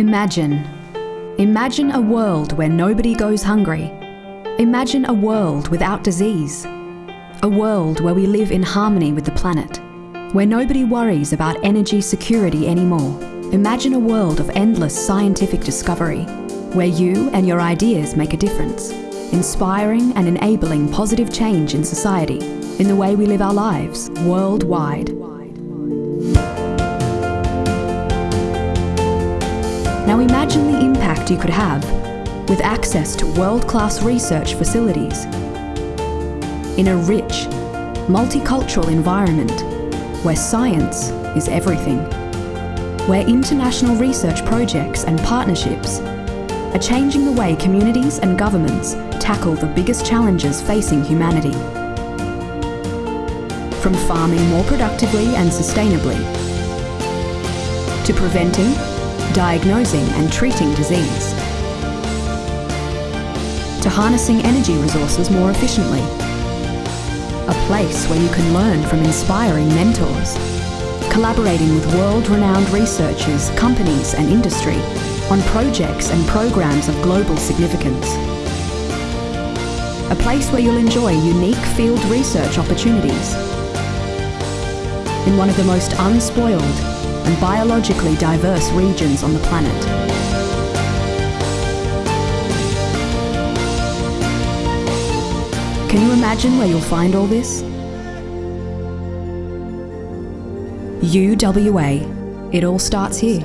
Imagine. Imagine a world where nobody goes hungry. Imagine a world without disease. A world where we live in harmony with the planet. Where nobody worries about energy security anymore. Imagine a world of endless scientific discovery. Where you and your ideas make a difference. Inspiring and enabling positive change in society. In the way we live our lives worldwide. Imagine the impact you could have with access to world-class research facilities in a rich, multicultural environment where science is everything, where international research projects and partnerships are changing the way communities and governments tackle the biggest challenges facing humanity. From farming more productively and sustainably, to preventing diagnosing and treating disease, to harnessing energy resources more efficiently. A place where you can learn from inspiring mentors, collaborating with world-renowned researchers, companies and industry on projects and programs of global significance. A place where you'll enjoy unique field research opportunities in one of the most unspoiled and biologically diverse regions on the planet. Can you imagine where you'll find all this? UWA. It all starts here.